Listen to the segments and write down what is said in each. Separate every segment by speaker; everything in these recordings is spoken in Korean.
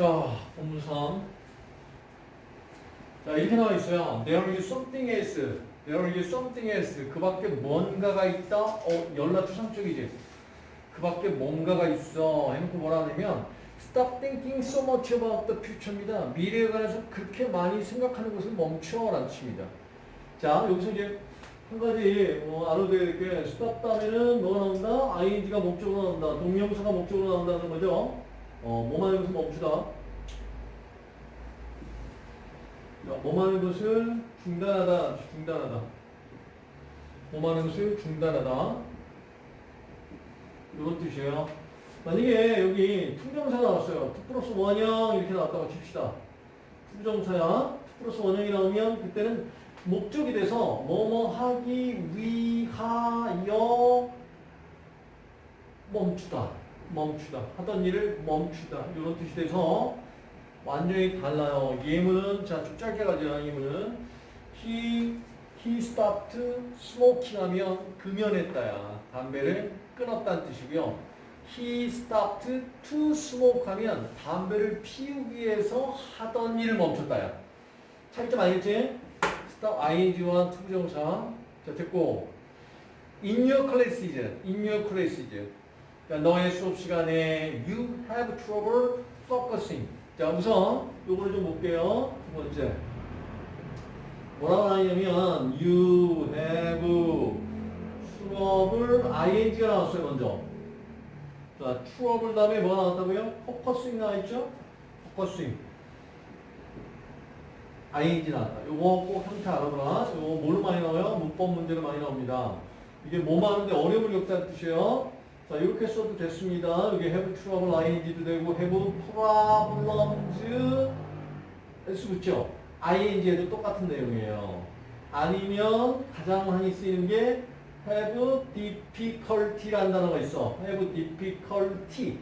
Speaker 1: 자, 본문 3. 자, 이렇게 나와 있어요. There is something else. There is something else. 그 밖에 뭔가가 있다. 어, 연락 추상적이지. 그 밖에 뭔가가 있어. 해놓고 뭐라 하냐면 Stop thinking so much about the future입니다. 미래에 관해서 그렇게 많이 생각하는 것을 멈춰 라는 뜻입니다. 자, 여기서 이제 한 가지 뭐 알아둬야 stop 다음에는 뭐가 나온다? ing가 목적으로 나온다. 동명사가 목적으로 나온다는 거죠. 어, 뭐만 하는 것을 멈추다. 야, 뭐만 하는 것을 중단하다. 중단하다. 뭐만 하는 것을 중단하다. 이런 뜻이에요. 만약에 여기 to부정사 나왔어요. to 플러스 원형 이렇게 나왔다고 칩시다. to부정사야. to 플러스 원형이 나오면 그때는 목적이 돼서 뭐뭐 하기 위하여 멈추다. 멈추다. 하던 일을 멈추다. 이런 뜻이 돼서 완전히 달라요. 예문은 자, 좀 짧게 가죠. 예문은 he he stopped smoking 하면 금연했다야. 담배를 끊었다는 뜻이고요. He stopped to smoke 하면 담배를 피우기 위해서 하던 일을 멈췄다야. 차이점 알겠지? stop ing와 to부정사. 자, 됐고. in your classes, in your 자, 너의 수업 시간에 you have trouble focusing. 자, 우선 요거를 좀 볼게요. 두 번째. 뭐라고 하냐면 you have 수업을 ing가 나왔어요, 먼저. 자, 트러블 다음에 뭐가 나왔다고요? focusing 나와있죠? focusing. ing 나왔다. 요거 꼭 형태 알아보라. 요거 뭘 많이 나와요? 문법 문제로 많이 나옵니다. 이게 뭐 하는데 어려움을 겪다는 뜻이에요. 자, 이렇게 써도 됐습니다. 여기 have trouble ing도 되고 have problems s 붙죠? ing에도 똑같은 내용이에요. 아니면 가장 많이 쓰이는 게 have difficulty라는 단어가 있어. have difficulty.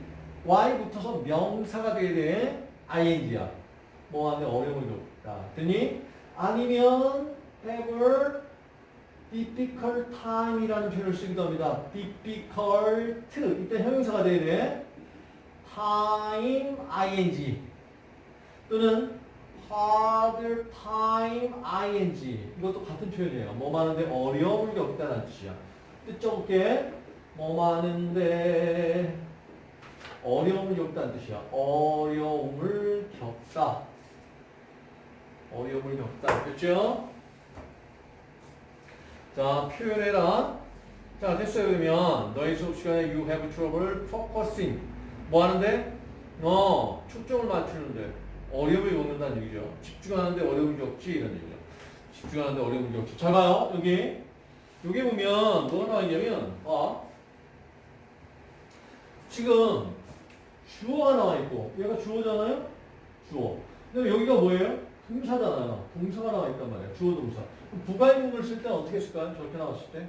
Speaker 1: y 붙어서 명사가 돼야 돼. ing야. 뭐 하는데 어려움을 겪다. 됐니? 아니면 have difficult time이라는 표현을 쓰기도 합니다. difficult. 이때 형용사가 돼야 돼. time ing. 또는 hard time ing 이것도 같은 표현이에요. 뭐 많은데 어려움을 겪다는 뜻이야. 뜻 적게 뭐 많은데 어려움을 겪다는 뜻이야. 어려움을 겪다. 어려움을 겪다. 됐죠? 자, 표현해라. 자, 됐어요. 그러면 너희 수업 시간에 you have trouble focusing. 뭐 하는데? 어, 초점을 맞추는데. 어려움을 겪는다는 얘기죠. 집중하는데 어려움을 겪지 이런 얘기죠. 집중하는데 어려움을 겪지. 잘 봐요. 여기. 여기 보면 뭐가 나와 있냐면 아 지금 주어가 나와 있고 얘가 주어잖아요. 주어. 근데 여기가 뭐예요? 동사잖아요. 동사가 나와 있단 말이에요. 주어 동사. 부가의문을 쓸 때는 어떻게 쓸까요? 저렇게 나왔을 때.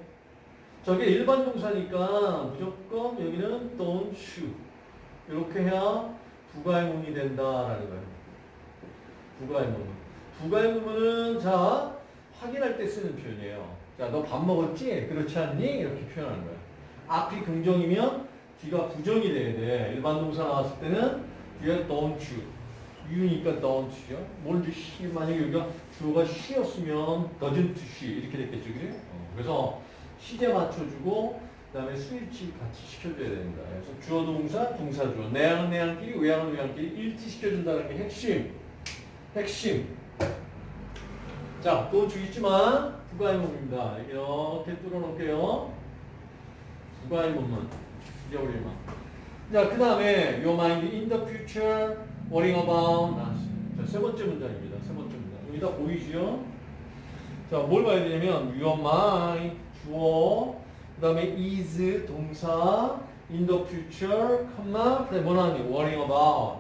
Speaker 1: 저게 일반 동사니까 무조건 여기는 don't you. 이렇게 해야 부가의문이 된다라는 거예요. 부가의문. 부가의문은 자 확인할 때 쓰는 표현이에요. 자, 너 밥 먹었지? 그렇지 않니? 이렇게 표현하는 거야. 앞이 긍정이면 뒤가 부정이 돼야 돼. 일반 동사 나왔을 때는 뒤에 don't you. You니까 don't you죠. 뭔지 she, 만약에 여기가 주어가 she였으면 doesn't she 이렇게 됐겠죠. 그지? 어, 그래서 시제 맞춰주고 그 다음에 스위치 같이 시켜줘야 됩니다. 그래서 주어 동사, 동사 주어. 내양은 내양끼리, 외양은 외양끼리 일치 시켜준다는 게 핵심. 핵심. 자, 또 주있지만 부가의문입니다. 이렇게 뚫어놓을게요. 부가의문문. 잊어버리면. 자, 그 다음에 your mind in the future, worrying about. 자, 세 번째 문장입니다. 세 번째 문장. 여기다 보이시죠? 자, 뭘 봐야 되냐면 your mind, 주어, 그 다음에 is 동사, in the future, 컴마, 그 다음에 뭐 나왔니? worrying about.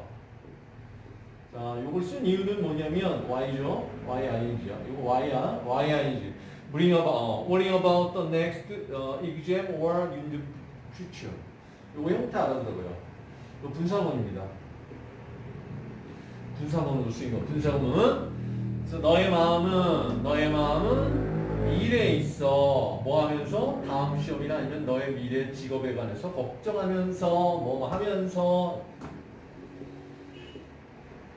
Speaker 1: 자, 요걸 쓴 이유는 뭐냐면 y죠. ying야. 이거 y야. ying. bring about, 어, worrying about the next uh, exam or in the future. 요거 형태 알아두고요. 요 분사문입니다. 거. 분사문은 그래서 너의 마음은 너의 마음은 미래에 있어. 뭐 하면서 다음 시험이나 아니면 너의 미래 직업에 관해서 걱정하면서 뭐 하면서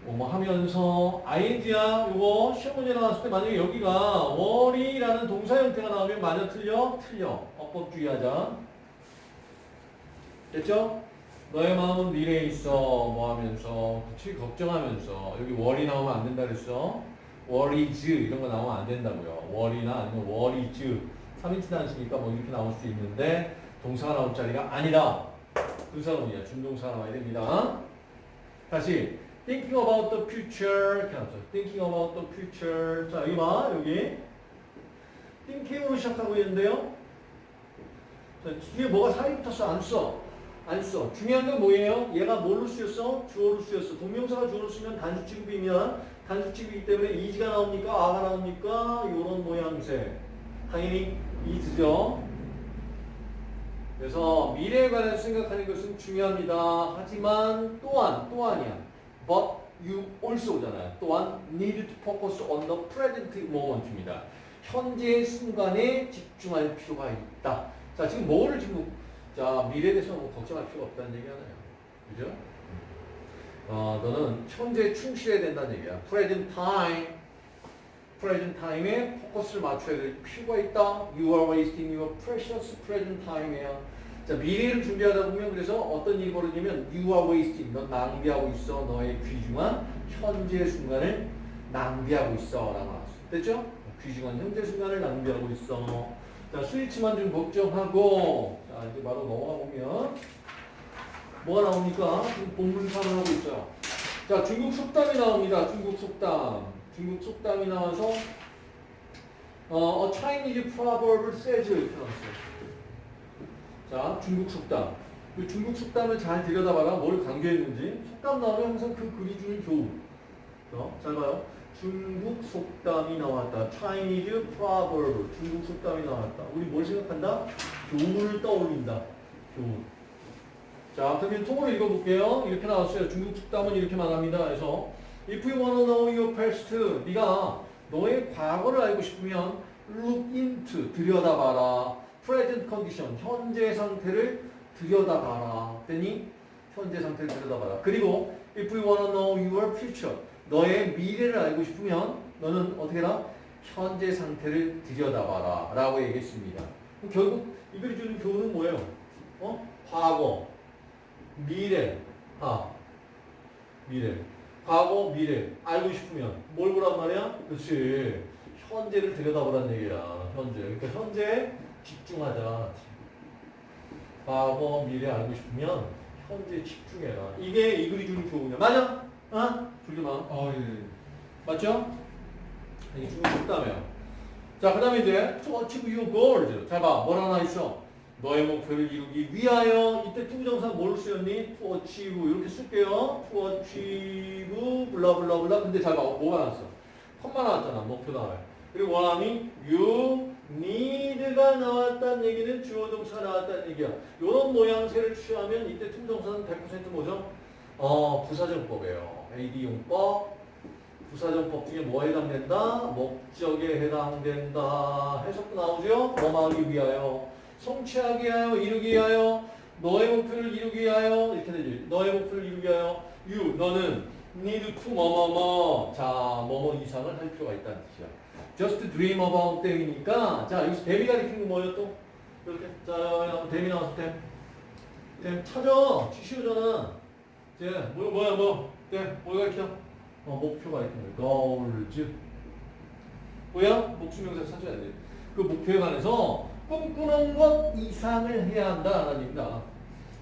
Speaker 1: 뭐 하면서 ing야 요거 시험 문제 나왔을 때 만약에 여기가 worry라는 동사 형태가 나오면 맞아 틀려? 틀려. 어법 주의하자. 됐죠? 너의 마음은 미래에 있어 뭐 하면서 그치 걱정하면서 여기 worry 나오면 안 된다 그랬어. worries 이런 거 나오면 안 된다고요. worry나 아니면 worries 3인칭 단수니까 뭐 이렇게 나올 수 있는데 동사가 나올 자리가 아니다. 의사론이야. 준동사가 나와야 됩니다. 다시 thinking about the future 이렇게 나왔죠. thinking about the future 자 여기 봐 여기 thinking으로 시작하고 있는데요. 자, 뒤에 뭐가 사이 붙었어? 안 써. 안 써. 중요한 건 뭐예요? 얘가 뭘로 쓰였어? 주어로 쓰였어. 동명사가 주어로 쓰면 단수 취급이면 단수 취급이기 때문에 is가 나옵니까? a가 나옵니까? 요런 모양새. 당연히 is죠. 그래서 미래에 관해서 생각하는 것은 중요합니다. 하지만 또한 또한이야. But you also잖아요. 또한 need to focus on the present moment입니다. 현재의 순간에 집중할 필요가 있다. 자 지금 뭐를 지금 자 미래에 대해서 뭐 걱정할 필요가 없다는 얘기잖아요. 그죠? 어 너는 현재에 충실해야 된다는 얘기야. Present time. present time에 포커스를 맞춰야 될 필요가 있다. You are wasting your precious present time이야. 자, 미래를 준비하다 보면 그래서 어떤 일이 벌어지면 you are wasting, 넌 낭비하고 있어. 너의 귀중한 현재 순간을 낭비하고 있어. 라고 나왔어. 됐죠? 귀중한 현재 순간을 낭비하고 있어. 자, 스위치만 좀 걱정하고 자, 이제 바로 넘어가 보면 뭐가 나옵니까? 본문사를 하고 있어요. 자, 중국 속담이 나옵니다. 중국 속담. 중국 속담이 나와서 어, a Chinese proverb says. 자, 중국 속담. 그 중국 속담을 잘 들여다봐라. 뭘 강조했는지. 속담 나오면 항상 그 글이 주는 교훈. 어, 잘 봐요. 중국 속담이 나왔다. Chinese proverb. 중국 속담이 나왔다. 우리 뭘 생각한다? 교훈을 떠올린다. 교훈. 자, 그러면 통으로 읽어볼게요. 이렇게 나왔어요. 중국 속담은 이렇게 말합니다. 그래서 If you wanna know your past, 네가 너의 과거를 알고 싶으면 look into 들여다봐라. present condition 현재 상태를 들여다봐라. 됐니? 현재 상태를 들여다봐라. 그리고 if you wanna know your future 너의 미래를 알고 싶으면 너는 어떻게 해라? 현재 상태를 들여다봐라. 라고 얘기했습니다. 결국 이글이 주는 교훈은 뭐예요? 어? 과거, 미래, 아, 미래. 과거, 미래 알고 싶으면 뭘 보란 말이야? 그렇지. 현재를 들여다보란 얘기야. 현재. 그러니까 현재에 집중하자. 과거, 미래 알고 싶으면 현재 집중해라. 이게 이 글이 주는 교훈이야. 맞아? 어? 졸지 마.
Speaker 2: 아, 예.
Speaker 1: 맞죠? 이게 중국 속담이에요. 자, 그 다음에 이제 to achieve your goals. 잘 봐. 뭘 하나 있어? 너의 목표를 이루기 위하여 이때 to부정사 뭘 쓰였니? to achieve 이렇게 쓸게요. to achieve blah blah blah 근데 잘 봐. 뭐가 나왔어? 컴마 나왔잖아. 목표 나와요. 그리고 원함이 you need가 나왔다는 얘기는 주어 동사 나왔다는 얘기야. 이런 모양새를 취하면 이때 투부정사는 100% 뭐죠? 어, 부사적 용법이에요. AD용법. 부사적 용법 중에 뭐에 해당된다? 목적에 해당된다. 해석도 나오죠? 뭐 하기 위하여. 성취하기 위하여, 이루기 위하여, 너의 목표를 이루기 위하여, 이렇게 되지. 너의 목표를 이루기 위하여, you, 너는 need to 뭐뭐뭐, 자, 뭐뭐 이상을 할 필요가 있다는 뜻이야. just dream about them이니까, 자, 여기서 데미 가리키는 거 뭐예요 또? 이렇게, 자, 데미 나왔을 때. 네, 찾아. 치시오잖아. 제, 뭐, 뭐야, 뭐, 네, 뭘 가리켜? 어, 목표가 거예요. goals. 뭐야? 목수명사 찾아야 돼. 그 목표에 관해서 꿈꾸는 것 이상을 해야 한다라는 얘기입니다.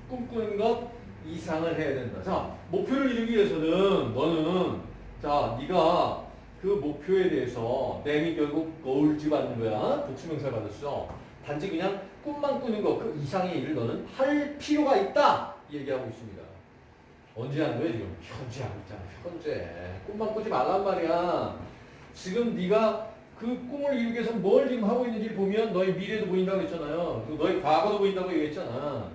Speaker 1: 꿈꾸는 것 이상을 해야 된다. 자, 목표를 이루기 위해서는 너는 자, 네가 그 목표에 대해서 댐이 결국 거울지 받는 거야. 복수명사 받았어. 단지 그냥 꿈만 꾸는 것 그 이상의 일을 너는 할 필요가 있다. 이 얘기하고 있습니다. 언제 하는 거야 지금? 현재 하고 있잖아. 현재. 꿈만 꾸지 말란 말이야. 지금 네가 그 꿈을 이루기 위해서 뭘 지금 하고 있는지 보면 너의 미래도 보인다고 했잖아요. 그 너의 과거도 보인다고 얘기했잖아.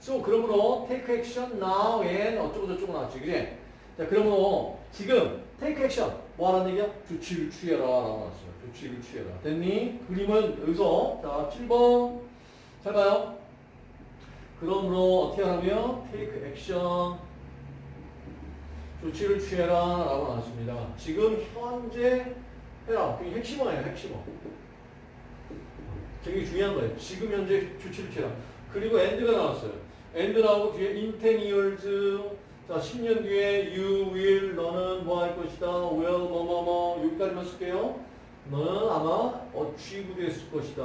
Speaker 1: So, 그러므로 take action now and 어쩌고 저쩌고 나왔지. 그지? 자, 그러므로 지금 take action. 뭐 하는 얘기야? 조치를 취해라. 라고 나왔어요. 조치를 취해라. 됐니? 그림은 여기서 자, 7번. 잘 봐요. 그러므로 어떻게 하라고요? take action. 조치를 취해라 라고 나왔습니다. 지금 현재 해라. 그게 핵심어예요. 핵심어. 되게 중요한 거예요. 지금 현재 조치를 취해라. 그리고 end가 나왔어요. end 나오고 뒤에 in 10 years 자 10년 뒤에 you will 너는 뭐 할 것이다. will 뭐뭐뭐 여기까지만 쓸게요. 너는 아마 achieve 됐을 것이다.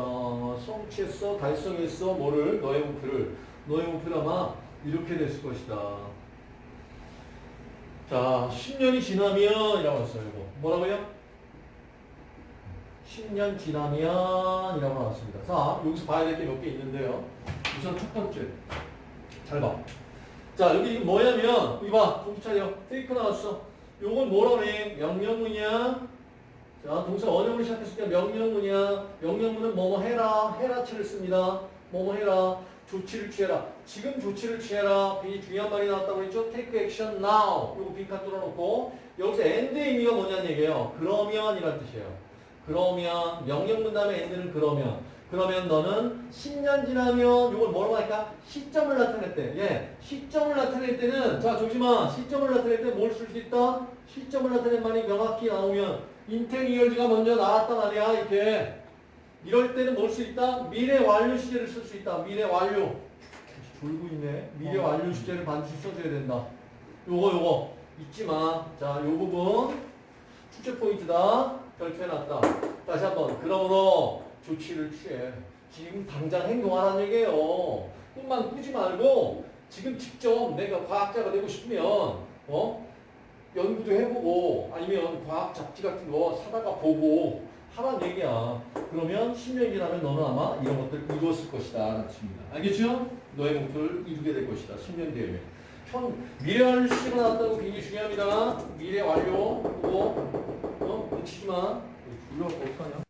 Speaker 1: 성취했어, 달성했어, 뭐를 너의 목표를 너의 목표를 아마 이렇게 됐을 것이다. 자, 10년이 지나면 이라고 했어요. 이거 뭐라고요? 10년 지나면 이라고 나왔습니다. 자, 여기서 봐야 될 게 몇 개 있는데요. 우선 첫 번째. 잘 봐. 자, 여기 뭐냐면, 이봐, 정신 차려. 테이크 나왔어. 요건 뭐라고 해? 명령문이야. 자, 동사 원형으로 시작했으니까 명령문이야. 명령문은 뭐뭐 해라. 해라치를 씁니다. 뭐뭐 해라. 조치를 취해라. 지금 조치를 취해라. 굉장히 중요한 말이 나왔다고 했죠? Take action now. 요거 빈칸 뚫어놓고 여기서 end의 의미가 뭐냐는 얘기예요. 그러면 이란 뜻이에요. 그러면 명령문 다음에 end는 그러면 그러면 너는 10년 지나면 요걸 뭐라고 할까? 시점을 나타낼 때. 예. 시점을 나타낼 때는 자, 조심아. 시점을 나타낼 때 뭘 쓸 수 있다? 시점을 나타낸 말이 명확히 나오면 인텐 이어지가 먼저 나왔단 말이야. 이렇게. 이럴 때는 뭘 수 있다? 미래 완료 시제를 쓸 수 있다. 미래 완료. 졸고 있네. 미래 완료 시제를 반드시 써줘야 된다. 요거 요거 잊지 마. 자, 요 부분 출제 포인트다. 결투해놨다. 다시 한번. 그러므로 조치를 취해. 지금 당장 행동하라는 얘기예요. 꿈만 꾸지 말고 지금 직접 내가 과학자가 되고 싶으면 어 연구도 해보고 아니면 과학 잡지 같은 거 사다가 보고 하란 얘기야. 그러면 10년 지나면 너는 아마 이런 것들 이루었을 것이다. 라는 뜻입니다. 알겠죠? 너의 목표를 이루게 될 것이다. 10년 뒤에. 현, 미래 완료 시가 나왔다고 굉장히 중요합니다. 미래 완료. 그거, 어, 놓치지 마. 불러, 어떡하냐?